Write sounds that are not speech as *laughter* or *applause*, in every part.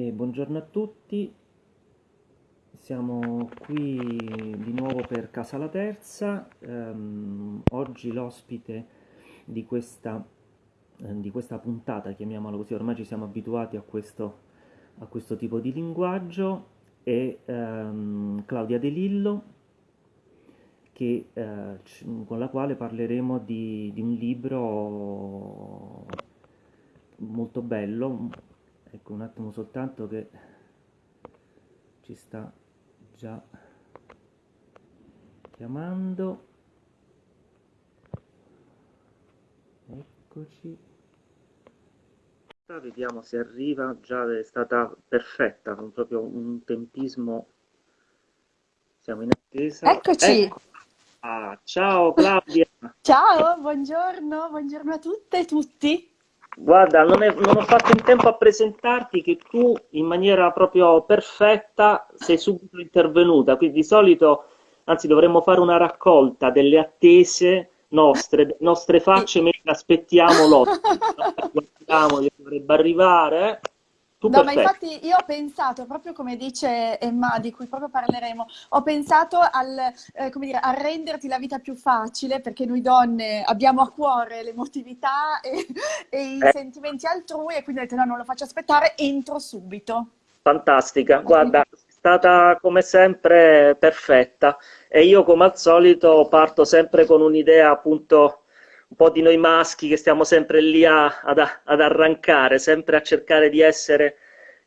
E buongiorno a tutti, siamo qui di nuovo per Casa La Terza. Ehm, oggi l'ospite di questa, eh, di questa puntata, chiamiamola così, ormai ci siamo abituati a questo, a questo tipo di linguaggio, è ehm, Claudia De Lillo, che, eh, con la quale parleremo di, di un libro molto bello. Ecco un attimo soltanto che ci sta già chiamando. Eccoci. Vediamo se arriva, già è stata perfetta, con proprio un tempismo. Siamo in attesa. Eccoci. Ecco. Ah, ciao Claudia. *laughs* ciao, buongiorno, buongiorno a tutte e tutti. Guarda, non, è, non, ho fatto in tempo a presentarti che tu in maniera proprio perfetta sei subito intervenuta, quindi di solito, anzi dovremmo fare una raccolta delle attese nostre, nostre facce mentre aspettiamo l'ospite, guardiamo dovrebbe arrivare. Tu no, ma infatti io ho pensato, proprio come dice Emma, di cui proprio parleremo, ho pensato al, eh, dire, a renderti la vita più facile, perché noi donne abbiamo a cuore l'emotività e, e i eh. sentimenti altrui, e quindi ho detto no, non lo faccio aspettare, entro subito. Fantastica, guarda, è stata come sempre perfetta e io come al solito parto sempre con un'idea appunto un po' di noi maschi che stiamo sempre lì a, ad, ad, arrancare, sempre a cercare di essere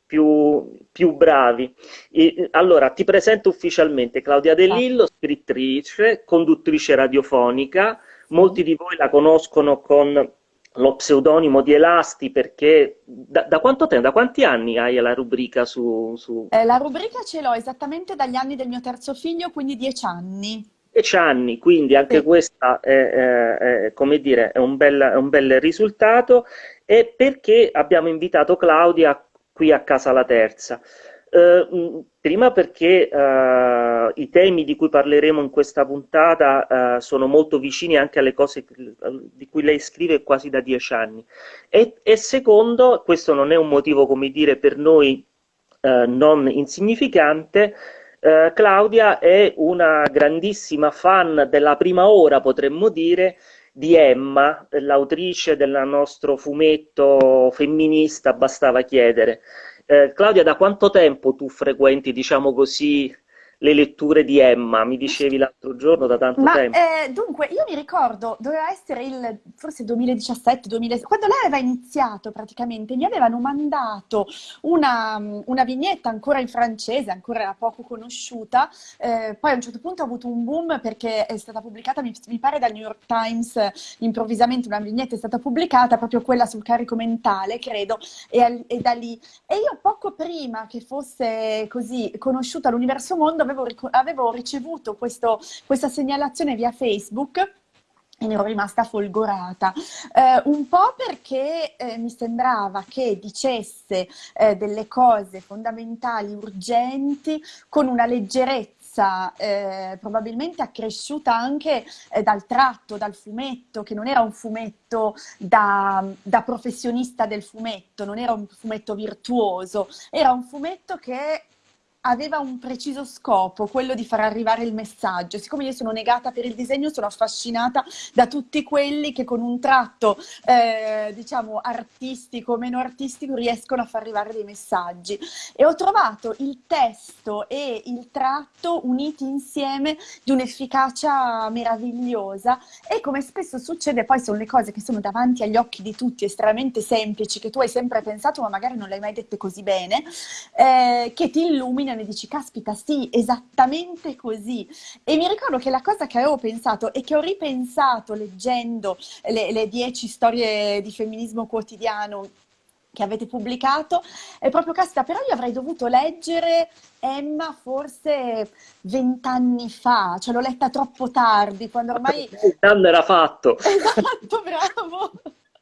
più, più bravi. E, allora, ti presento ufficialmente Claudia De Lillo, scrittrice, conduttrice radiofonica. Molti di voi la conoscono con lo pseudonimo di Elasti perché da, da, quanto tempo, da quanti anni hai la rubrica su... su... Eh, la rubrica ce l'ho esattamente dagli anni del mio terzo figlio, quindi dieci anni. 10 anni, quindi anche sì. questa è, è, è, come dire, è un, bel, è un bel risultato e perché abbiamo invitato Claudia qui a Casa La Terza. Uh, prima perché uh, i temi di cui parleremo in questa puntata uh, sono molto vicini anche alle cose di cui lei scrive quasi da dieci anni e, e secondo, questo non è un motivo come dire per noi non insignificante, eh, Claudia è una grandissima fan della prima ora, potremmo dire, di Emma, l'autrice del nostro fumetto femminista, bastava chiedere. Eh, Claudia, da quanto tempo tu frequenti, diciamo così, le letture di Emma, mi dicevi l'altro giorno da tanto Ma, tempo. Eh, dunque, io mi ricordo, doveva essere il forse 2017, 2016, quando lei aveva iniziato praticamente, mi avevano mandato una, una vignetta ancora in francese, ancora poco conosciuta, eh, poi a un certo punto ha avuto un boom perché è stata pubblicata, mi, mi pare dal New York Times, improvvisamente una vignetta è stata pubblicata, proprio quella sul carico mentale, credo, e, e da lì. E io poco prima che fosse così conosciuta all'universo mondo, avevo, avevo ricevuto questo, questa segnalazione via Facebook e ne ero rimasta folgorata, eh, un po' perché eh, mi sembrava che dicesse eh, delle cose fondamentali, urgenti, con una leggerezza eh, probabilmente accresciuta anche eh, dal tratto, dal fumetto, che non era un fumetto da, da, professionista del fumetto, non era un fumetto virtuoso, era un fumetto che aveva un preciso scopo, quello di far arrivare il messaggio. Siccome io sono negata per il disegno, sono affascinata da tutti quelli che con un tratto, eh, diciamo, artistico o meno artistico riescono a far arrivare dei messaggi. E ho trovato il testo e il tratto uniti insieme di un'efficacia meravigliosa e come spesso succede, poi sono le cose che sono davanti agli occhi di tutti, estremamente semplici, che tu hai sempre pensato ma magari non le hai mai dette così bene, eh, che ti illuminano e dici, caspita, sì, esattamente così. E mi ricordo che la cosa che avevo pensato e che ho ripensato leggendo le, le dieci storie di femminismo quotidiano che avete pubblicato, è proprio caspita, però io avrei dovuto leggere Emma forse vent'anni fa, cioè l'ho letta troppo tardi, quando ormai... Il danno era fatto. *laughs* Esatto, bravo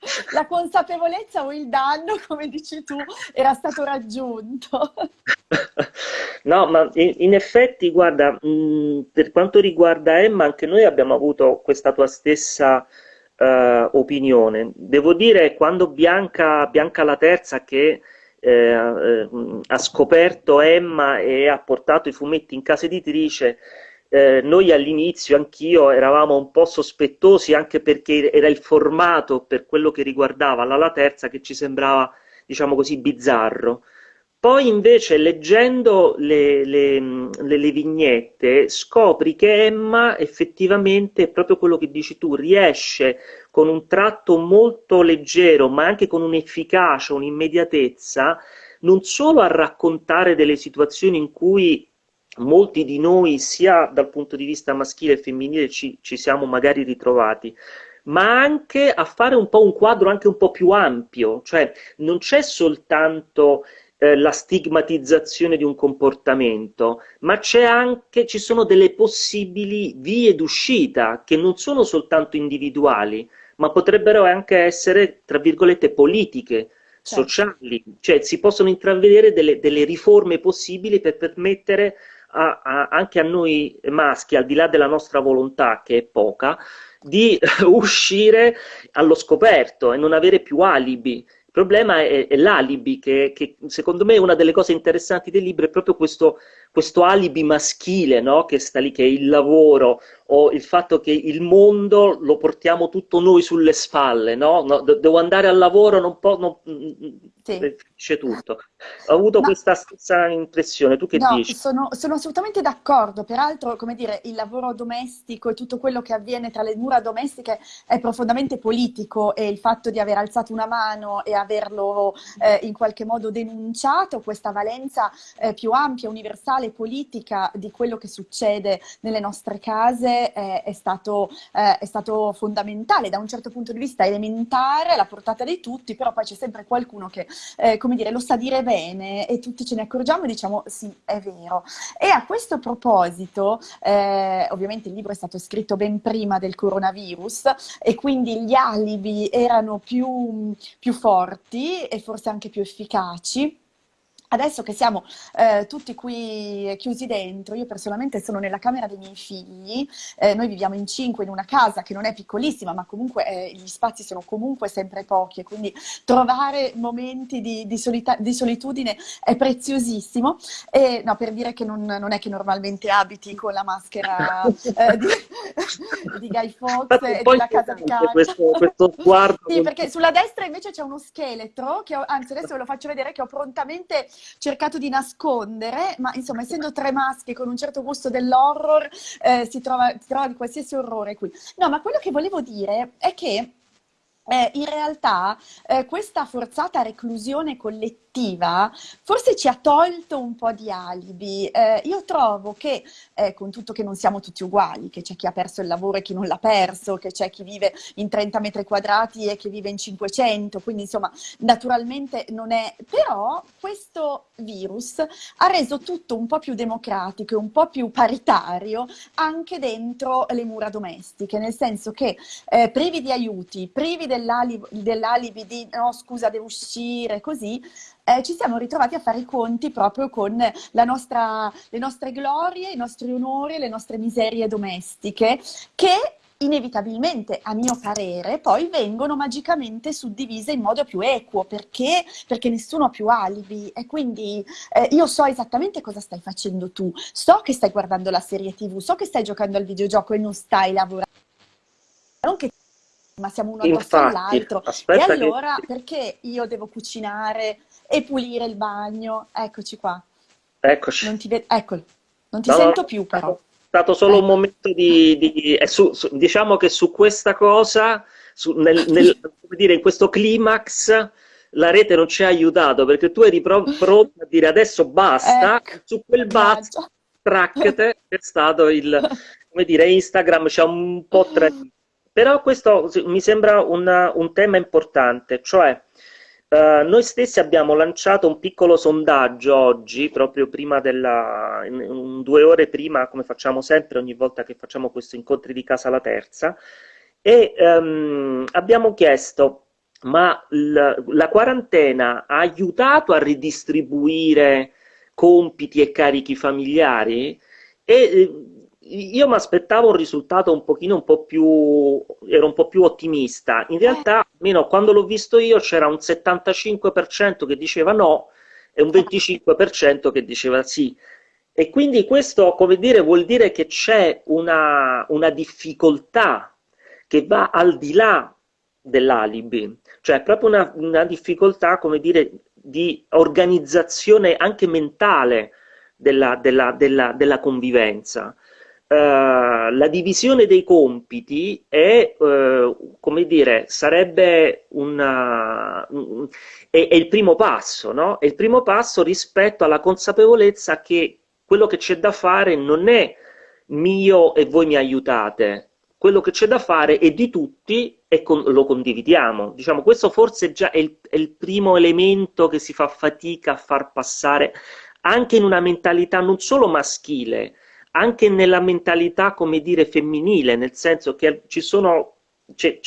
*laughs* la consapevolezza o il danno, come dici tu, era stato raggiunto. *laughs* No, ma in, effetti, guarda, mh, per quanto riguarda Emma, anche noi abbiamo avuto questa tua stessa uh, opinione. Devo dire, quando Bianca, Bianca la Terza, che eh, ha scoperto Emma e ha portato i fumetti in casa editrice, eh, noi all'inizio, anch'io, eravamo un po' sospettosi anche perché era il formato per quello che riguardava l'ala terza che ci sembrava, diciamo così, bizzarro. Poi invece leggendo le, le, le, le, vignette scopri che Emma effettivamente è proprio quello che dici tu, riesce con un tratto molto leggero ma anche con un'efficacia, un'immediatezza, non solo a raccontare delle situazioni in cui molti di noi, sia dal punto di vista maschile e femminile, ci, ci siamo magari ritrovati, ma anche a fare un po' un quadro anche un po' più ampio, cioè non c'è soltanto eh, la stigmatizzazione di un comportamento, ma c'è anche, ci sono delle possibili vie d'uscita che non sono soltanto individuali, ma potrebbero anche essere, tra virgolette, politiche, certo. sociali, cioè si possono intravedere delle, delle riforme possibili per permettere a, a, anche a noi maschi, al di là della nostra volontà, che è poca, di *laughs* uscire allo scoperto e non avere più alibi. Il problema è, è l'alibi, che, che, secondo me è una delle cose interessanti del libro, è proprio questo, questo alibi maschile, no? che sta lì, che è il lavoro, o il fatto che il mondo lo portiamo tutto noi sulle spalle, no? no devo andare al lavoro, non posso... Non, sì. finisce tutto. Ho avuto no, questa stessa impressione, tu che no, dici? Sono, sono assolutamente d'accordo, peraltro, come dire, il lavoro domestico e tutto quello che avviene tra le mura domestiche è profondamente politico e il fatto di aver alzato una mano e averlo eh, in qualche modo denunciato, questa valenza eh, più ampia, universale, politica di quello che succede nelle nostre case è, è, stato, eh, è stato fondamentale, da un certo punto di vista elementare, alla portata di tutti, però poi c'è sempre qualcuno che eh, come dire, lo sa dire bene e tutti ce ne accorgiamo e diciamo sì, è vero. E a questo proposito, eh, ovviamente il libro è stato scritto ben prima del coronavirus e quindi gli alibi erano più, più forti e forse anche più efficaci. Adesso che siamo eh, tutti qui chiusi dentro, io personalmente sono nella camera dei miei figli, eh, noi viviamo in cinque in una casa che non è piccolissima, ma comunque eh, gli spazi sono comunque sempre pochi e quindi trovare momenti di, di, di solitudine è preziosissimo. E, no, per dire che non, non, è che normalmente abiti con la maschera *laughs* eh, di, *laughs* di, Guy Fawkes e della casa di Kanye. Questo, questo *laughs* sguardo. sì, perché sulla destra invece c'è uno scheletro, che ho, anzi adesso ve lo faccio vedere, che ho prontamente cercato di nascondere, ma insomma, essendo tre maschi con un certo gusto dell'horror, eh, si, trova, si trova di qualsiasi orrore qui. No, ma quello che volevo dire è che eh, in realtà eh, questa forzata reclusione collettiva forse ci ha tolto un po' di alibi. Eh, io trovo che, eh, con tutto che non siamo tutti uguali, che c'è chi ha perso il lavoro e chi non l'ha perso, che c'è chi vive in 30 metri quadrati e chi vive in 500, quindi insomma naturalmente non è... Però questo virus ha reso tutto un po' più democratico e un po' più paritario anche dentro le mura domestiche, nel senso che eh, privi di aiuti, privi dell'alibi, dell'alibi di no scusa devo uscire, così, eh, ci siamo ritrovati a fare i conti proprio con nostra, le nostre glorie, i nostri onori le nostre miserie domestiche che inevitabilmente, a mio parere, poi vengono magicamente suddivise in modo più equo, perché, perché nessuno ha più alibi. E quindi eh, io so esattamente cosa stai facendo tu, so che stai guardando la serie tv, so che stai giocando al videogioco e non stai lavorando, non che ma siamo uno addosso all'altro. E allora che... perché io devo cucinare e pulire il bagno? Eccoci qua. Eccoci. Non ti, ve- Eccolo. Non ti no, sento più però. È stato solo ecco. un momento di... di su, su, diciamo che su questa cosa, su, nel, nel, dire, in questo climax, la rete non ci ha aiutato perché tu eri pro- *laughs* pronto a dire adesso basta, ecco. su quel basta, trackete, è stato il, come dire, Instagram ci ha un po' tradito. *laughs* Però questo mi sembra una, un tema importante, cioè uh, noi stessi abbiamo lanciato un piccolo sondaggio oggi, proprio prima della, in, in due ore prima, come facciamo sempre ogni volta che facciamo questi incontri di Casa La Terza, e um, abbiamo chiesto, ma la, la quarantena ha aiutato a ridistribuire compiti e carichi familiari? E io mi aspettavo un risultato un pochino un po' più, ero un po' più ottimista. In realtà, almeno quando l'ho visto io, c'era un 75% che diceva no e un 25% che diceva sì. E quindi questo, come dire, vuol dire che c'è una, una difficoltà che va al di là dell'alibi, cioè proprio una, una difficoltà, come dire, di organizzazione anche mentale della, della, della, della convivenza. Uh, la divisione dei compiti è, uh, come dire, sarebbe una, un, è, è, il primo passo, no? È il primo passo rispetto alla consapevolezza che quello che c'è da fare non è mio e voi mi aiutate, quello che c'è da fare è di tutti e con, lo condividiamo. Diciamo, questo forse già è il, è il primo elemento che si fa fatica a far passare anche in una mentalità non solo maschile, anche nella mentalità, come dire, femminile, nel senso che ci sono, c'è,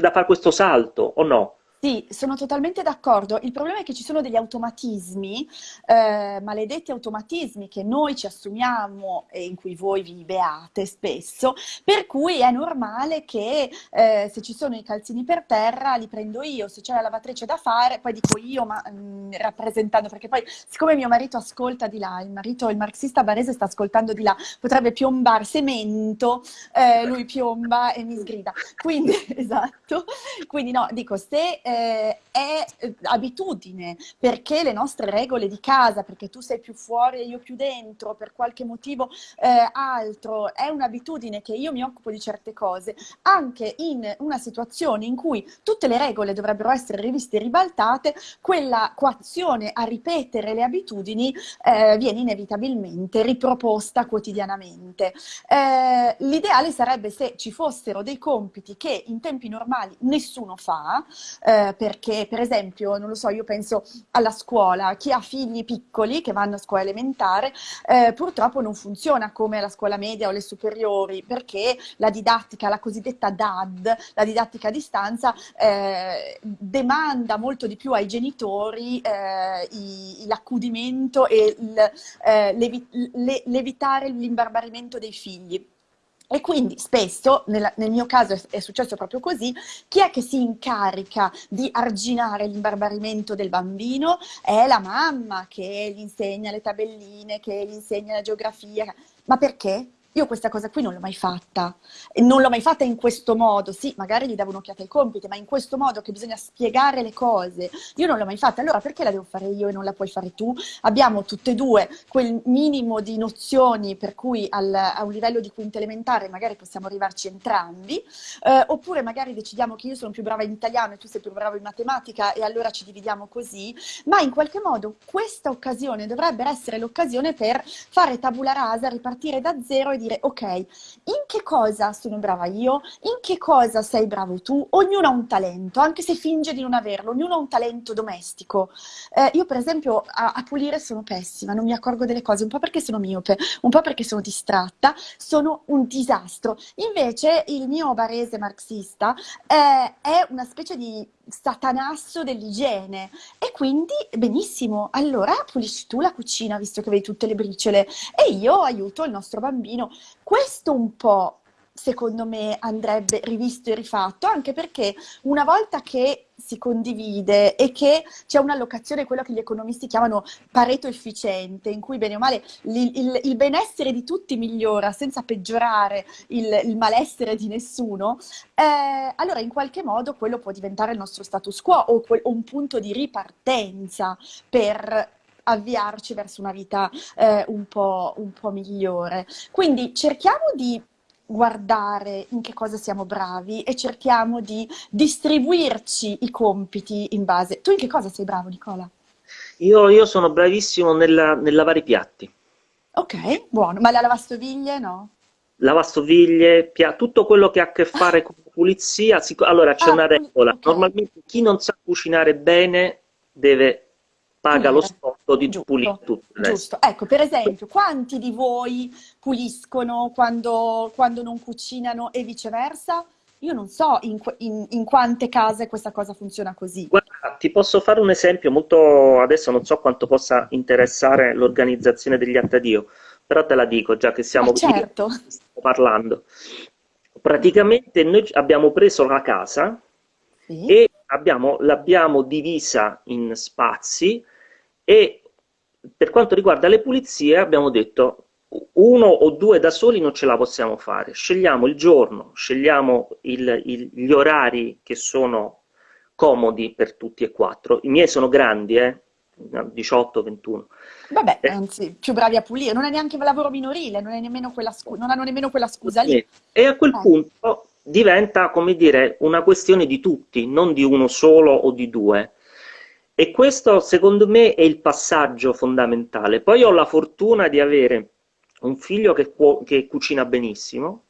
da fare questo salto, o no? Sì, sono totalmente d'accordo. Il problema è che ci sono degli automatismi, eh, maledetti automatismi che noi ci assumiamo e in cui voi vi beate spesso, per cui è normale che eh, se ci sono i calzini per terra li prendo io, se c'è la lavatrice da fare, poi dico io, ma mh, mm, rappresentando, perché poi siccome mio marito ascolta di là, il marito, il marxista barese sta ascoltando di là, potrebbe piombare semento, eh, lui piomba e mi sgrida. Quindi, *laughs* esatto, quindi no, dico, se eh, è abitudine, perché le nostre regole di casa, perché tu sei più fuori e io più dentro, per qualche motivo eh, altro, è un'abitudine che io mi occupo di certe cose, anche in una situazione in cui tutte le regole dovrebbero essere riviste e ribaltate, quella coazione a ripetere le abitudini eh, viene inevitabilmente riproposta quotidianamente. Eh, l'ideale sarebbe se ci fossero dei compiti che in tempi normali nessuno fa, eh, eh, perché per esempio, non lo so, io penso alla scuola, chi ha figli piccoli che vanno a scuola elementare, eh, purtroppo non funziona come la scuola media o le superiori, perché la didattica, la cosiddetta DAD, la didattica a distanza, eh, demanda molto di più ai genitori eh, l'accudimento e eh, l'evitare l'imbarbarimento dei figli. E quindi spesso, nel, nel mio caso è, è, successo proprio così, chi è che si incarica di arginare l'imbarbarimento del bambino? È la mamma che gli insegna le tabelline, che gli insegna la geografia. Ma perché? Io questa cosa qui non l'ho mai fatta, non l'ho mai fatta in questo modo, sì, magari gli davo un'occhiata ai compiti, ma in questo modo che bisogna spiegare le cose, io non l'ho mai fatta, allora perché la devo fare io e non la puoi fare tu? Abbiamo tutte e due quel minimo di nozioni per cui al, a un livello di quinta elementare magari possiamo arrivarci entrambi, eh, oppure magari decidiamo che io sono più brava in italiano e tu sei più bravo in matematica e allora ci dividiamo così, ma in qualche modo questa occasione dovrebbe essere l'occasione per fare tabula rasa, ripartire da zero e dire ok, in che cosa sono brava io, in che cosa sei bravo tu, ognuno ha un talento, anche se finge di non averlo, ognuno ha un talento domestico. Eh, io per esempio a, a, pulire sono pessima, non mi accorgo delle cose, un po' perché sono miope, un po' perché sono distratta, sono un disastro. Invece il mio barese marxista eh, è una specie di satanasso dell'igiene e quindi benissimo, allora pulisci tu la cucina visto che vedi tutte le briciole e io aiuto il nostro bambino. Questo un po' secondo me andrebbe rivisto e rifatto, anche perché una volta che si condivide e che c'è un'allocazione, quello che gli economisti chiamano pareto efficiente, in cui bene o male il, il, il benessere di tutti migliora senza peggiorare il, il malessere di nessuno, eh, allora in qualche modo quello può diventare il nostro status quo o, quel, o un punto di ripartenza per avviarci verso una vita eh, un, po', un po' migliore. Quindi cerchiamo di guardare in che cosa siamo bravi e cerchiamo di distribuirci i compiti in base. Tu in che cosa sei bravo, Nicola? Io, io sono bravissimo nel, nel lavare i piatti. Ok, buono. Ma la lavastoviglie no? lavastoviglie, pia- tutto quello che ha a che fare con pulizia. Allora c'è ah, una regola: okay. normalmente chi non sa cucinare bene deve paga lo scotto di giusto, pulire tutto. Giusto, ecco per esempio, quanti di voi puliscono quando, quando non cucinano e viceversa? Io non so in, in, in, quante case questa cosa funziona così. Guarda, ti posso fare un esempio molto, adesso non so quanto possa interessare l'organizzazione degli Attadio, però te la dico già che stiamo certo. parlando. Praticamente noi abbiamo preso la casa sì. e abbiamo, l'abbiamo divisa in spazi e per quanto riguarda le pulizie abbiamo detto uno o due da soli non ce la possiamo fare, scegliamo il giorno, scegliamo il, il, gli orari che sono comodi per tutti e quattro. I miei sono grandi, eh? 18, 21. Vabbè, eh. anzi, più bravi a pulire, non è neanche lavoro minorile, non, nemmeno non hanno nemmeno quella scusa lì. E a quel eh. punto diventa, come dire, una questione di tutti, non di uno solo o di due. E questo, secondo me, è il passaggio fondamentale. Poi ho la fortuna di avere un figlio che, che cucina benissimo,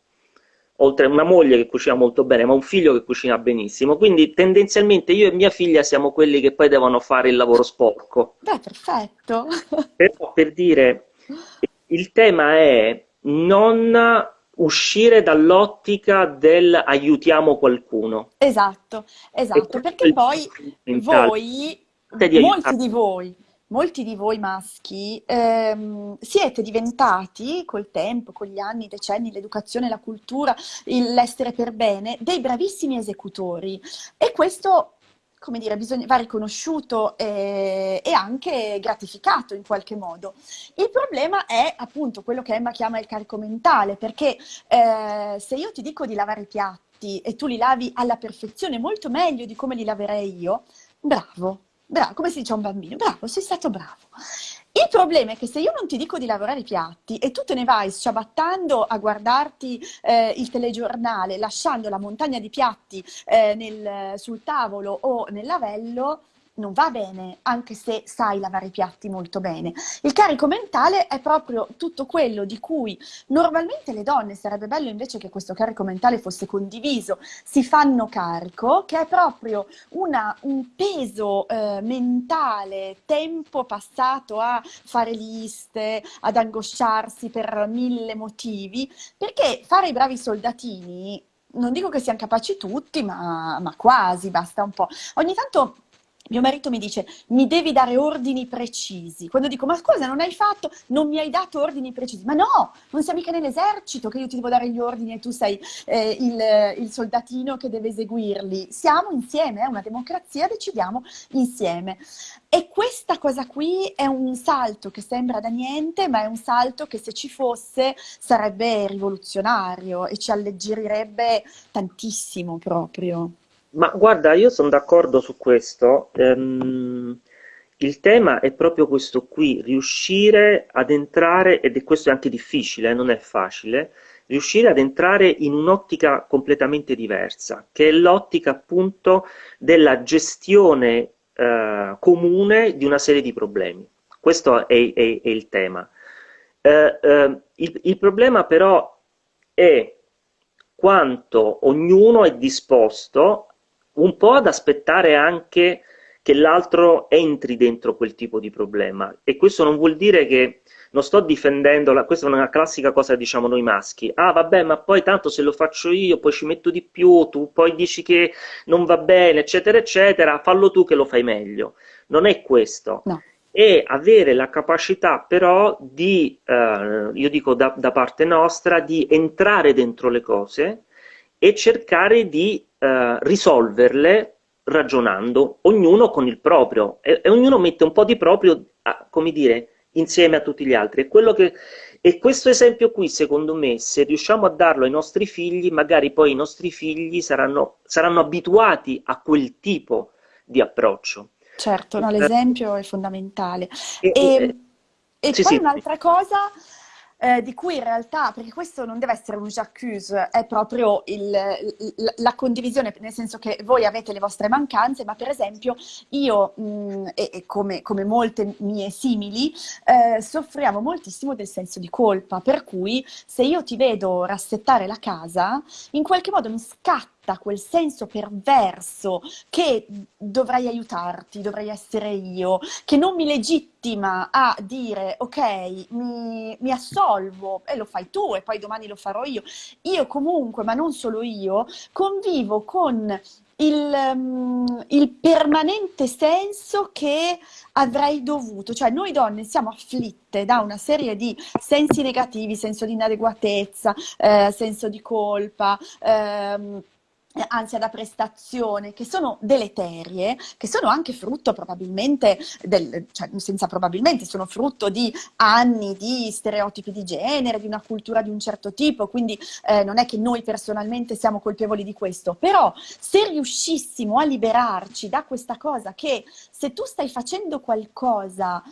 oltre a una moglie che cucina molto bene, ma un figlio che cucina benissimo. Quindi tendenzialmente io e mia figlia siamo quelli che poi devono fare il lavoro sporco. Beh, perfetto. *laughs* Però per dire, il tema è non uscire dall'ottica del aiutiamo qualcuno. Esatto, esatto, perché poi voi, molti di voi, molti di voi maschi ehm, siete diventati col tempo, con gli anni, i decenni, l'educazione, la cultura, l'essere per bene, dei bravissimi esecutori. E questo come dire, bisogna, va riconosciuto e, e, anche gratificato in qualche modo. Il problema è appunto quello che Emma chiama il carico mentale, perché eh, se io ti dico di lavare i piatti e tu li lavi alla perfezione, molto meglio di come li laverei io, bravo, bravo, come si dice a un bambino, bravo, sei stato bravo. Il problema è che se io non ti dico di lavorare i piatti e tu te ne vai sciabattando a guardarti eh, il telegiornale, lasciando la montagna di piatti eh, nel, sul tavolo o nel lavello, non va bene, anche se sai lavare i piatti molto bene. Il carico mentale è proprio tutto quello di cui normalmente le donne, sarebbe bello invece che questo carico mentale fosse condiviso, si fanno carico, che è proprio una, un peso eh, mentale, tempo passato a fare liste, ad angosciarsi per mille motivi, perché fare i bravi soldatini non dico che siano capaci tutti, ma, ma, quasi, basta un po'. Ogni tanto mio marito mi dice, mi devi dare ordini precisi. Quando dico, ma scusa, non hai fatto, non mi hai dato ordini precisi. Ma no, non sei mica nell'esercito che io ti devo dare gli ordini e tu sei eh, il, il, soldatino che deve eseguirli. Siamo insieme, è una democrazia, decidiamo insieme. E questa cosa qui è un salto che sembra da niente, ma è un salto che se ci fosse sarebbe rivoluzionario e ci alleggerirebbe tantissimo proprio. Ma guarda, io sono d'accordo su questo. Ehm, il tema è proprio questo qui, riuscire ad entrare, ed è questo è anche difficile, eh, non è facile, riuscire ad entrare in un'ottica completamente diversa, che è l'ottica appunto della gestione eh, comune di una serie di problemi. Questo è, è, è il tema. Eh, eh il, il problema però è quanto ognuno è disposto un po' ad aspettare anche che l'altro entri dentro quel tipo di problema. E questo non vuol dire che non sto difendendo, la, questa è una classica cosa che diciamo noi maschi, ah vabbè ma poi tanto se lo faccio io poi ci metto di più, tu poi dici che non va bene, eccetera, eccetera, fallo tu che lo fai meglio. Non è questo. No. È avere la capacità però di, eh, io dico da, da parte nostra, di entrare dentro le cose e cercare di eh, risolverle ragionando, ognuno con il proprio, e, e, ognuno mette un po' di proprio, a, come dire, insieme a tutti gli altri. Che, e questo esempio qui, secondo me, se riusciamo a darlo ai nostri figli, magari poi i nostri figli saranno, saranno abituati a quel tipo di approccio. Certo, no, l'esempio è fondamentale. E, e, e sì, poi sì. un'altra cosa eh, di cui in realtà, perché questo non deve essere un j'accuse, è proprio il, la condivisione, nel senso che voi avete le vostre mancanze, ma per esempio io, mh, mm, e, e come, come, molte mie simili, eh, soffriamo moltissimo del senso di colpa, per cui se io ti vedo rassettare la casa, in qualche modo mi scatta detta quel senso perverso che dovrei aiutarti, dovrei essere io, che non mi legittima a dire ok, mi, mi assolvo e lo fai tu e poi domani lo farò io. Io comunque, ma non solo io, convivo con il, um, il, permanente senso che avrei dovuto, cioè noi donne siamo afflitte da una serie di sensi negativi, senso di inadeguatezza, eh, senso di colpa, ehm, ansia da prestazione, che sono deleterie, che sono anche frutto probabilmente, del, cioè senza probabilmente, sono frutto di anni di stereotipi di genere, di una cultura di un certo tipo, quindi eh, non è che noi personalmente siamo colpevoli di questo, però se riuscissimo a liberarci da questa cosa che se tu stai facendo qualcosa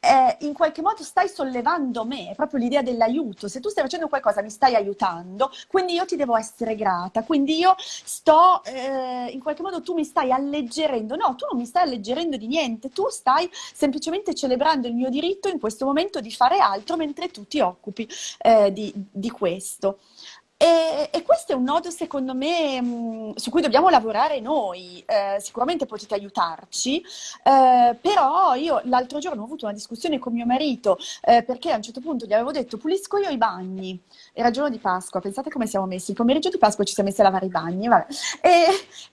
eh, in qualche modo stai sollevando me, è proprio l'idea dell'aiuto. Se tu stai facendo qualcosa mi stai aiutando, quindi io ti devo essere grata, quindi io sto, eh, in qualche modo tu mi stai alleggerendo. No, tu non mi stai alleggerendo di niente, tu stai semplicemente celebrando il mio diritto in questo momento di fare altro mentre tu ti occupi eh, di, di questo. E, e, questo è un nodo, secondo me, mh, su cui dobbiamo lavorare noi. Eh, sicuramente potete aiutarci, eh, però io l'altro giorno ho avuto una discussione con mio marito eh, perché a un certo punto gli avevo detto pulisco io i bagni. Era giorno di Pasqua, pensate come siamo messi. Il pomeriggio di Pasqua ci siamo messi a lavare i bagni. E,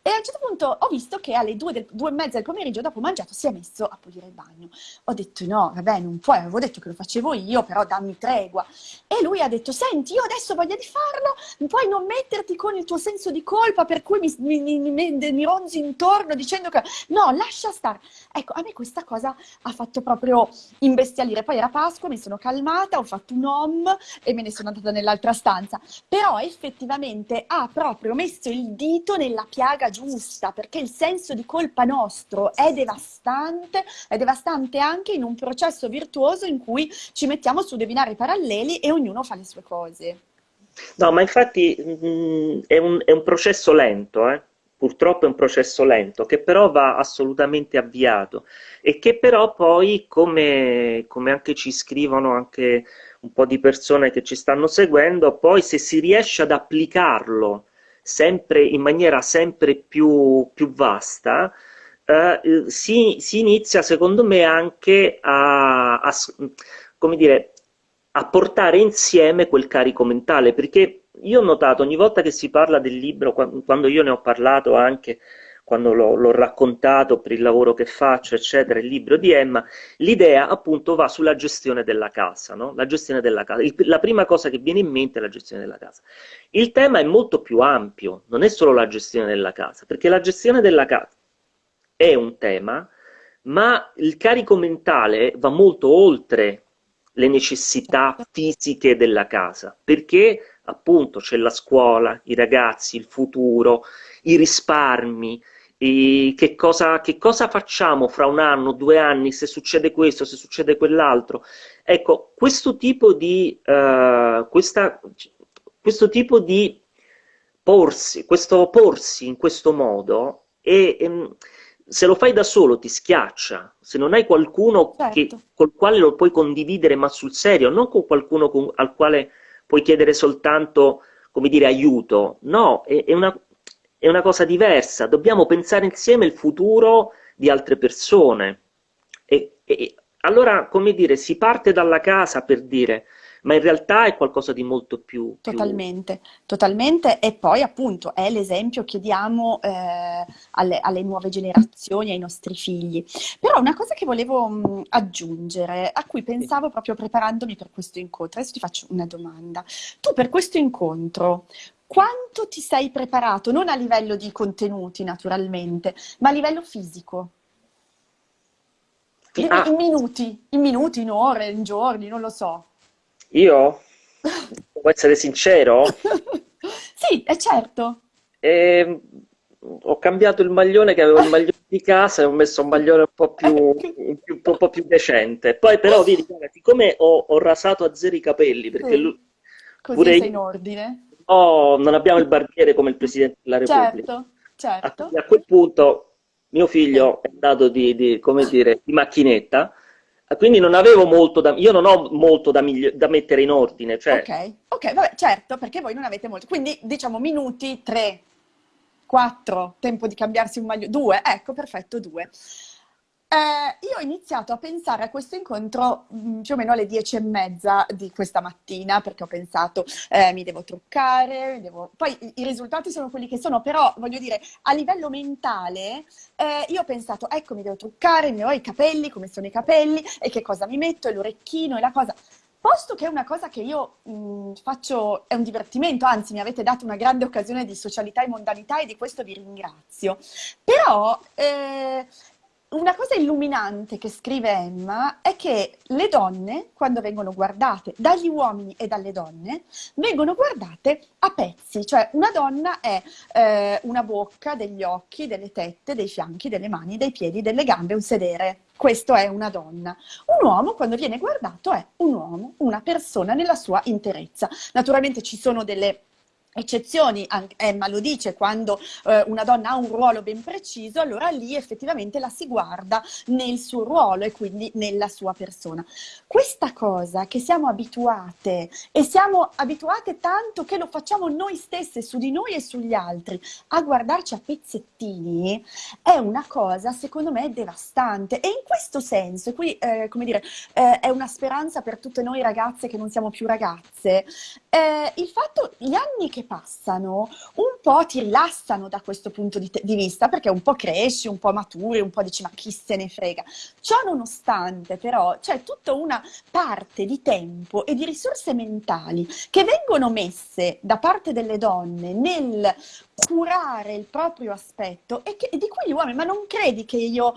e, a un certo punto ho visto che alle due, del, due e mezza del pomeriggio, dopo mangiato, si è messo a pulire il bagno. Ho detto no, vabbè, non puoi, avevo detto che lo facevo io, però dammi tregua. E lui ha detto, senti, io adesso voglio di farlo puoi non metterti con il tuo senso di colpa per cui mi, mi, mi, mi ronzi intorno dicendo che no, lascia stare. Ecco, a me questa cosa ha fatto proprio imbestialire. Poi era Pasqua, mi sono calmata, ho fatto un om e me ne sono andata nell'altra stanza. Però effettivamente ha proprio messo il dito nella piaga giusta, perché il senso di colpa nostro è devastante, è devastante anche in un processo virtuoso in cui ci mettiamo su dei binari paralleli e ognuno fa le sue cose. No, ma infatti mh, mm, è, un, è, un, processo lento, eh? purtroppo è un processo lento, che però va assolutamente avviato e che però poi, come, come anche ci scrivono anche un po' di persone che ci stanno seguendo, poi se si riesce ad applicarlo sempre in maniera sempre più, più vasta, eh, si, si, inizia secondo me anche a, a come dire, a portare insieme quel carico mentale, perché io ho notato ogni volta che si parla del libro, quando io ne ho parlato anche, quando l'ho, raccontato per il lavoro che faccio, eccetera, il libro di Emma, l'idea appunto va sulla gestione della casa, no? La gestione della casa. Il, la prima cosa che viene in mente è la gestione della casa. Il tema è molto più ampio, non è solo la gestione della casa, perché la gestione della casa è un tema, ma il carico mentale va molto oltre le necessità fisiche della casa, perché appunto c'è la scuola, i ragazzi, il futuro, i risparmi, e che, cosa, che cosa facciamo fra un anno, due anni, se succede questo, se succede quell'altro. Ecco, questo tipo di, uh, questa, questo tipo di porsi, questo porsi in questo modo è, è se lo fai da solo ti schiaccia, se non hai qualcuno certo. che, col quale lo puoi condividere ma sul serio, non con qualcuno con, al quale puoi chiedere soltanto, come dire, aiuto, no, è, è, una, è una cosa diversa, dobbiamo pensare insieme il futuro di altre persone. E, e allora, come dire, si parte dalla casa per dire ma in realtà è qualcosa di molto più... Totalmente, più... totalmente, e poi appunto è l'esempio che diamo eh, alle, alle, nuove generazioni, ai nostri figli. Però una cosa che volevo mh, aggiungere, a cui pensavo proprio preparandomi per questo incontro, adesso ti faccio una domanda. Tu per questo incontro quanto ti sei preparato, non a livello di contenuti naturalmente, ma a livello fisico? In, ah. in minuti, in minuti, in ore, in giorni, non lo so. Io? *laughs* Può essere sincero? *laughs* sì, è certo. E, ehm, ho cambiato il maglione che avevo il maglione di casa e ho messo un maglione un po' più, *laughs* un, più, un po più decente. Poi però, vedi, siccome ho, ho, rasato a zero i capelli, perché sì. lui, Così pure sei in ordine. Oh, non abbiamo il barbiere come il Presidente della Repubblica. Certo, certo. A, a quel punto mio figlio è andato di, di, come dire, di macchinetta quindi non avevo molto da, io non ho molto da, da mettere in ordine. Cioè... Ok, ok, vabbè, certo, perché voi non avete molto. Quindi diciamo minuti, tre, quattro, tempo di cambiarsi un maglio, due, ecco, perfetto, due. Eh, io ho iniziato a pensare a questo incontro mm, più o meno alle dieci e mezza di questa mattina, perché ho pensato eh, mi devo truccare, mi devo... poi i, risultati sono quelli che sono, però voglio dire, a livello mentale, eh, io ho pensato, ecco, mi devo truccare, mi ho i capelli, come sono i capelli, e che cosa mi metto, e l'orecchino, e la cosa. Posto che è una cosa che io mh, faccio, è un divertimento, anzi mi avete dato una grande occasione di socialità e mondanità e di questo vi ringrazio, però eh, una cosa illuminante che scrive Emma è che le donne, quando vengono guardate dagli uomini e dalle donne, vengono guardate a pezzi, cioè una donna è eh, una bocca, degli occhi, delle tette, dei fianchi, delle mani, dei piedi, delle gambe, un sedere. Questo è una donna. Un uomo, quando viene guardato, è un uomo, una persona nella sua interezza. Naturalmente ci sono delle eccezioni, Emma lo dice, quando eh, una donna ha un ruolo ben preciso, allora lì effettivamente la si guarda nel suo ruolo e quindi nella sua persona. Questa cosa che siamo abituate e siamo abituate tanto che lo facciamo noi stesse su di noi e sugli altri a guardarci a pezzettini è una cosa secondo me devastante e in questo senso, e qui eh, come dire, eh, è una speranza per tutte noi ragazze che non siamo più ragazze, eh, il fatto, gli anni che passano un po' ti rilassano da questo punto di, di, vista, perché un po' cresci, un po' maturi, un po' dici ma chi se ne frega. Ciò nonostante però c'è tutta una parte di tempo e di risorse mentali che vengono messe da parte delle donne nel curare il proprio aspetto e, che, e di cui gli uomini, ma non credi che io,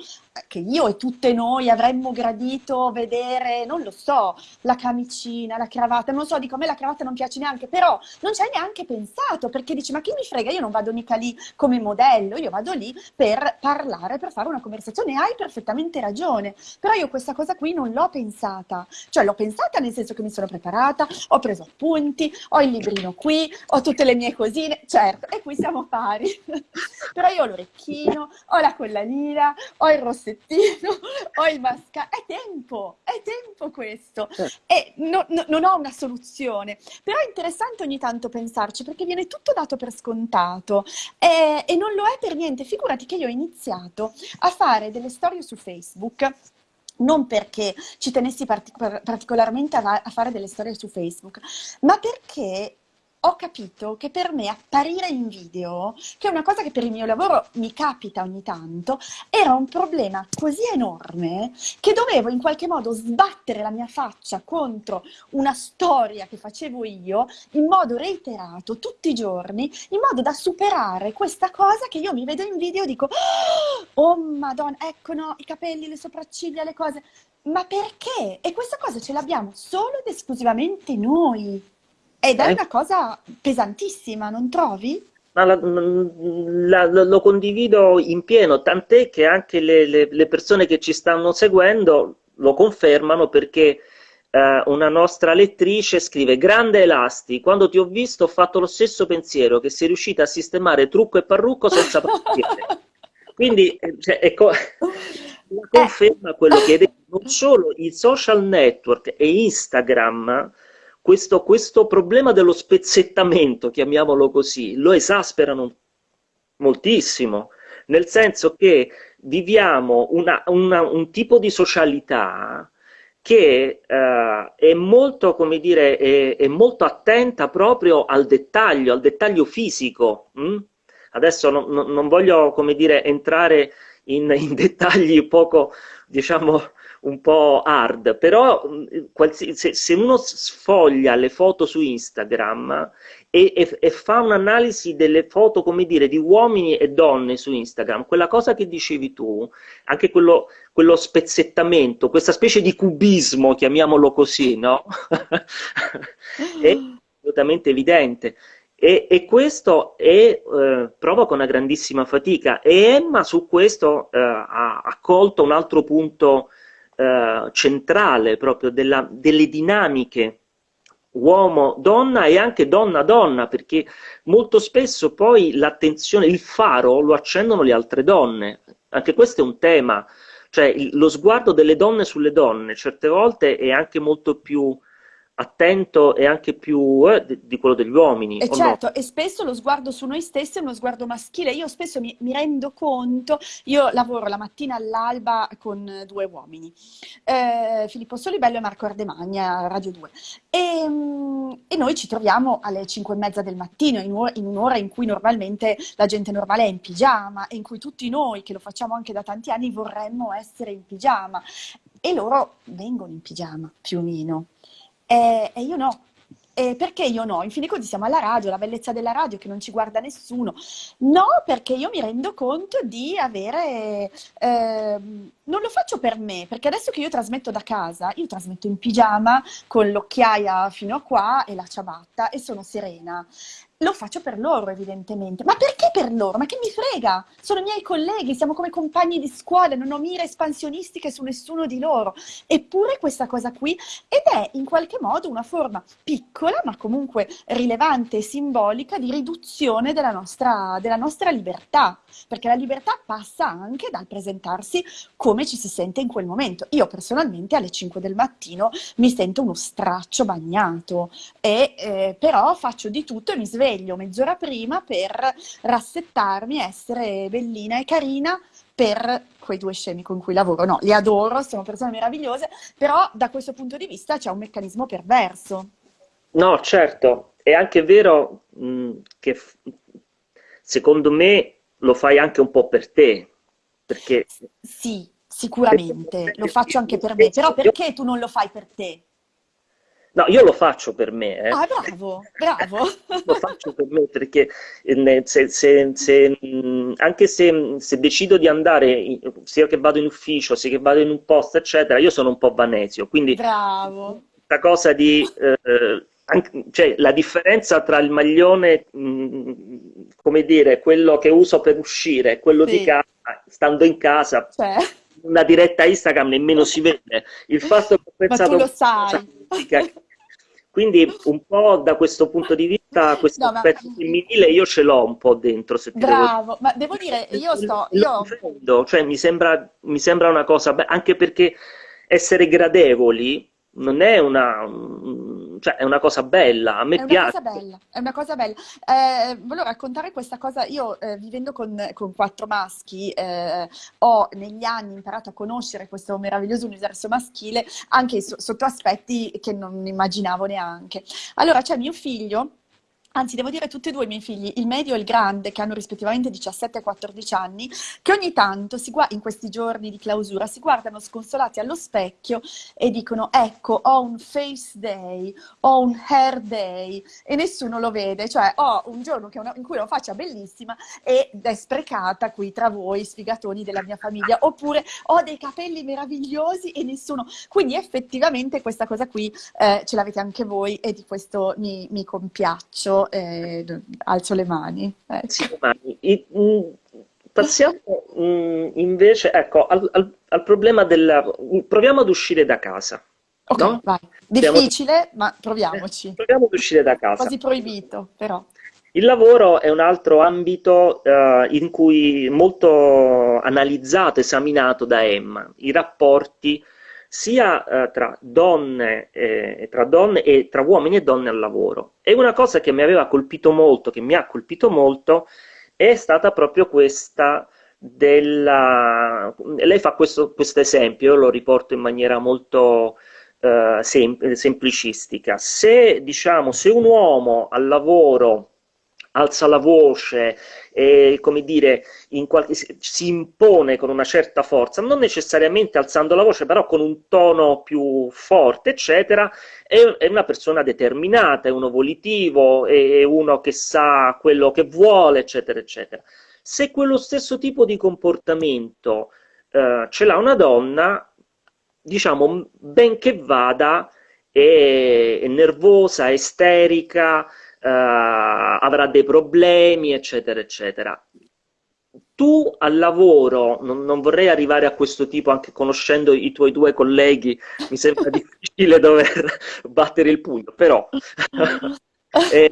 che io e tutte noi avremmo gradito vedere, non lo so, la camicina, la cravatta, non so, dico a me la cravatta non piace neanche, però non ci hai neanche pensato perché dici ma chi mi frega, io non vado mica lì come modello, io vado lì per parlare, per fare una conversazione, hai perfettamente ragione, però io questa cosa qui non l'ho pensata, cioè l'ho pensata nel senso che mi sono preparata, ho preso appunti, ho il librino qui, ho tutte le mie cosine, certo, e qui siamo siamo pari, *laughs* però io ho l'orecchino, ho la collanina, ho il rossettino, ho il mascara, è tempo, è tempo questo, e no, no, non ho una soluzione, però è interessante ogni tanto pensarci perché viene tutto dato per scontato e, e non lo è per niente, figurati che io ho iniziato a fare delle storie su Facebook non perché ci tenessi partic- particolarmente a, a, fare delle storie su Facebook, ma perché ho capito che per me apparire in video, che è una cosa che per il mio lavoro mi capita ogni tanto, era un problema così enorme che dovevo in qualche modo sbattere la mia faccia contro una storia che facevo io in modo reiterato tutti i giorni, in modo da superare questa cosa che io mi vedo in video e dico oh madonna, ecco no, i capelli, le sopracciglia, le cose. Ma perché? E questa cosa ce l'abbiamo solo ed esclusivamente noi. Ed è eh. una cosa pesantissima, non trovi? La, la, la, lo condivido in pieno, tant'è che anche le, le, le, persone che ci stanno seguendo lo confermano perché eh, una nostra lettrice scrive Grande Elasti, quando ti ho visto ho fatto lo stesso pensiero, che sei riuscita a sistemare trucco e parrucco senza partire. *laughs* Quindi eh, cioè, ecco, *laughs* conferma quello che hai detto, non solo i social network e Instagram questo, questo problema dello spezzettamento, chiamiamolo così, lo esasperano moltissimo, nel senso che viviamo una, una, un tipo di socialità che uh, è molto, come dire, è, è, molto attenta proprio al dettaglio, al dettaglio fisico. Hm? Adesso non, non, voglio, come dire, entrare in, in *laughs* dettagli poco, diciamo, un po' hard, però se, se uno sfoglia le foto su Instagram e, e, e fa un'analisi delle foto, come dire, di uomini e donne su Instagram, quella cosa che dicevi tu, anche quello, quello spezzettamento, questa specie di cubismo, chiamiamolo così, no? *laughs* è assolutamente evidente. E, e, questo è, eh, provoca una grandissima fatica e Emma su questo eh, ha, ha colto un altro punto eh, centrale proprio della, delle dinamiche uomo-donna e anche donna-donna, perché molto spesso poi l'attenzione, il faro lo accendono le altre donne. Anche questo è un tema, cioè il, lo sguardo delle donne sulle donne certe volte è anche molto più attento e anche più eh, di, di quello degli uomini. E certo, no? e spesso lo sguardo su noi stessi è uno sguardo maschile. Io spesso mi, mi rendo conto, io lavoro la mattina all'alba con due uomini, eh, Filippo Solibello e Marco Ardemagna, Radio 2. E, mm, e, noi ci troviamo alle 5 e mezza del mattino, in, in un'ora in cui normalmente la gente normale è in pigiama e in cui tutti noi, che lo facciamo anche da tanti anni, vorremmo essere in pigiama. E loro vengono in pigiama, più o meno. E, e io no. E perché io no? In fin dei conti siamo alla radio, la bellezza della radio che non ci guarda nessuno. No, perché io mi rendo conto di avere... Eh, non lo faccio per me, perché adesso che io trasmetto da casa, io trasmetto in pigiama con l'occhiaia fino a qua e la ciabatta e sono serena lo faccio per loro, evidentemente. Ma perché per loro? Ma che mi frega? Sono i miei colleghi, siamo come compagni di scuola, non ho mire espansionistiche su nessuno di loro. Eppure questa cosa qui, ed è in qualche modo una forma piccola, ma comunque rilevante e simbolica di riduzione della nostra, della nostra libertà. Perché la libertà passa anche dal presentarsi come ci si sente in quel momento. Io personalmente alle 5 del mattino mi sento uno straccio bagnato, e, eh, però faccio di tutto e mi sveglio sveglio mezz'ora prima per rassettarmi, essere bellina e carina per quei due scemi con cui lavoro. No, li adoro, sono persone meravigliose, però da questo punto di vista c'è un meccanismo perverso. No, certo, è anche vero mh, che secondo me lo fai anche un po' per te, perché... Sì, sicuramente, lo faccio anche per me, però perché tu non lo fai per te? No, io lo faccio per me. Eh. Ah, bravo, bravo. *laughs* lo faccio per me perché eh, se, se, se, anche se, decido di andare, sia che vado in ufficio, sia che vado in un posto, eccetera, io sono un po' vanesio. Quindi bravo. questa cosa di... Eh, anche, cioè, la differenza tra il maglione, mh, come dire, quello che uso per uscire e quello sì. di casa, stando in casa, cioè. una diretta Instagram nemmeno si vede. Il *laughs* fatto che ho pensato... Ma tu lo sai. *laughs* Quindi un po' da questo punto di vista questo no, aspetto ma... femminile io ce l'ho un po' dentro. Se Bravo, devo... ma devo dire, io sto... Io... Cioè mi sembra, mi sembra una cosa, anche perché essere gradevoli non è una, cioè, è una cosa bella, a me è piace. Una cosa bella, è una cosa bella. Eh, volevo raccontare questa cosa, io eh, vivendo con, con, quattro maschi eh, ho negli anni imparato a conoscere questo meraviglioso universo maschile anche so, sotto aspetti che non immaginavo neanche. Allora c'è mio figlio anzi devo dire tutti e due i miei figli, il medio e il grande, che hanno rispettivamente 17 e 14 anni, che ogni tanto in questi giorni di clausura si guardano sconsolati allo specchio e dicono ecco ho un face day, ho un hair day e nessuno lo vede, cioè ho un giorno una, in cui ho una faccia bellissima ed è sprecata qui tra voi sfigatoni della mia famiglia, oppure ho dei capelli meravigliosi e nessuno, quindi effettivamente questa cosa qui eh, ce l'avete anche voi e di questo mi, mi compiaccio e alzo le mani. Ecco. I, mh, mm, passiamo mh, mm, invece ecco, al, al, al, problema del... Proviamo ad uscire da casa. Ok, no? vai. Difficile, Proviamo... ma proviamoci. Proviamo ad uscire da casa. Quasi proibito, però. Il lavoro è un altro ambito uh, in cui molto analizzato, esaminato da Emma, i rapporti sia eh, tra, donne, eh, tra donne e tra uomini e donne al lavoro. E una cosa che mi aveva colpito molto, che mi ha colpito molto, è stata proprio questa della... Lei fa questo esempio, io lo riporto in maniera molto eh, sem semplicistica. Se, diciamo, se un uomo al lavoro alza la voce, e, come dire, qualche, si impone con una certa forza, non necessariamente alzando la voce, però con un tono più forte, eccetera, è, è una persona determinata, è uno volitivo, è, è uno che sa quello che vuole, eccetera, eccetera. Se quello stesso tipo di comportamento eh, ce l'ha una donna, diciamo, benché vada, è, nervosa, è isterica, avrà dei problemi, eccetera, eccetera. Tu al lavoro, non, non, vorrei arrivare a questo tipo anche conoscendo i tuoi due colleghi, mi sembra *laughs* difficile dover *laughs* battere il pugno, però *laughs* e,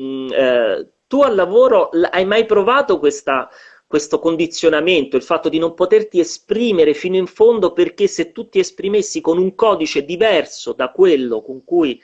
mm, eh, tu al lavoro hai mai provato questa, questo condizionamento, il fatto di non poterti esprimere fino in fondo perché se tu ti esprimessi con un codice diverso da quello con cui